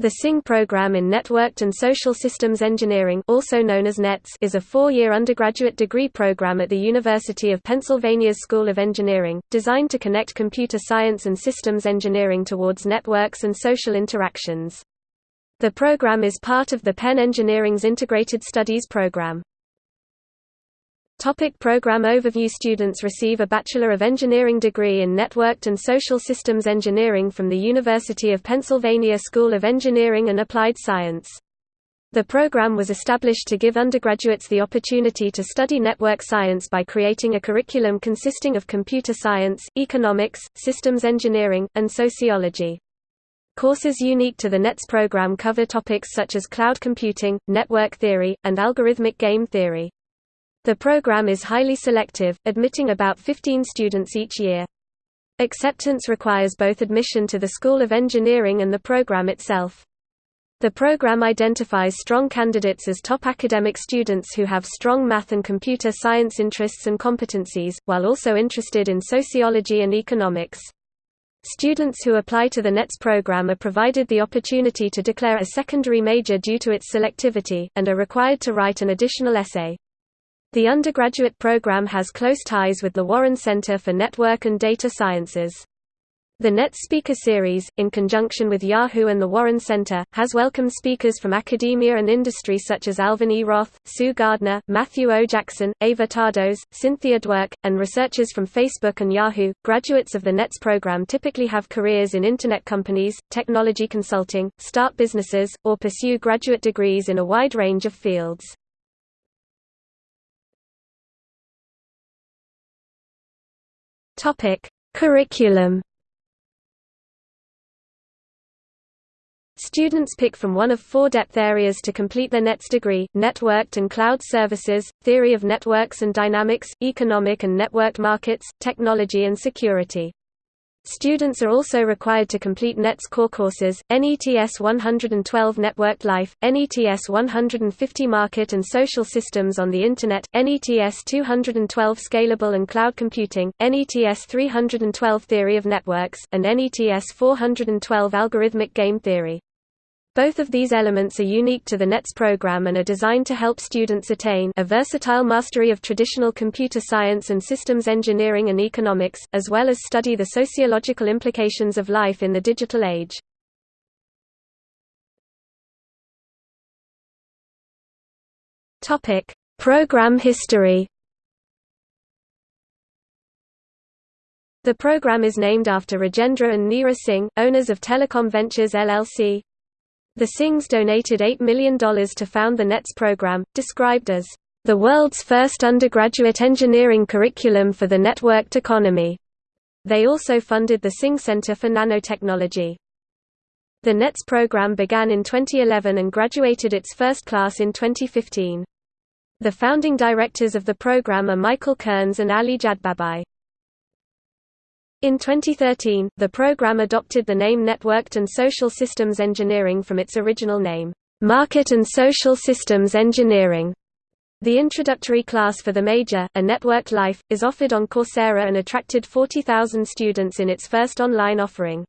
The Singh program in Networked and Social Systems Engineering also known as NETS is a four-year undergraduate degree program at the University of Pennsylvania's School of Engineering, designed to connect computer science and systems engineering towards networks and social interactions. The program is part of the Penn Engineering's Integrated Studies program. Topic program overview Students receive a Bachelor of Engineering degree in Networked and Social Systems Engineering from the University of Pennsylvania School of Engineering and Applied Science. The program was established to give undergraduates the opportunity to study network science by creating a curriculum consisting of computer science, economics, systems engineering, and sociology. Courses unique to the NETS program cover topics such as cloud computing, network theory, and algorithmic game theory. The program is highly selective, admitting about 15 students each year. Acceptance requires both admission to the School of Engineering and the program itself. The program identifies strong candidates as top academic students who have strong math and computer science interests and competencies, while also interested in sociology and economics. Students who apply to the NETS program are provided the opportunity to declare a secondary major due to its selectivity, and are required to write an additional essay. The undergraduate program has close ties with the Warren Center for Network and Data Sciences. The NET Speaker Series, in conjunction with Yahoo and the Warren Center, has welcomed speakers from academia and industry such as Alvin E. Roth, Sue Gardner, Matthew O. Jackson, Éva Tardos, Cynthia Dwork, and researchers from Facebook and Yahoo. Graduates of the NETS program typically have careers in Internet companies, technology consulting, start businesses, or pursue graduate degrees in a wide range of fields. Topic: Curriculum. Students pick from one of four depth areas to complete their NETS degree, Networked and Cloud Services, Theory of Networks and Dynamics, Economic and Networked Markets, Technology and Security. Students are also required to complete NETS core courses, NETS 112 Networked Life, NETS 150 Market and Social Systems on the Internet, NETS 212 Scalable and Cloud Computing, NETS 312 Theory of Networks, and NETS 412 Algorithmic Game Theory. Both of these elements are unique to the NETS program and are designed to help students attain a versatile mastery of traditional computer science and systems engineering and economics, as well as study the sociological implications of life in the digital age. Program history. The program is named after Rajendra and Neera Singh, owners of Telecom Ventures LLC, the Singhs donated $8 million to found the NETS program, described as the world's first undergraduate engineering curriculum for the networked economy. They also funded the Singh Center for Nanotechnology. The NETS program began in 2011 and graduated its first class in 2015. The founding directors of the program are Michael Kearns and Ali Jadbabaie. In 2013, the program adopted the name Networked and Social Systems Engineering from its original name, Market and Social Systems Engineering. The introductory class for the major, A Networked Life, is offered on Coursera and attracted 40,000 students in its first online offering.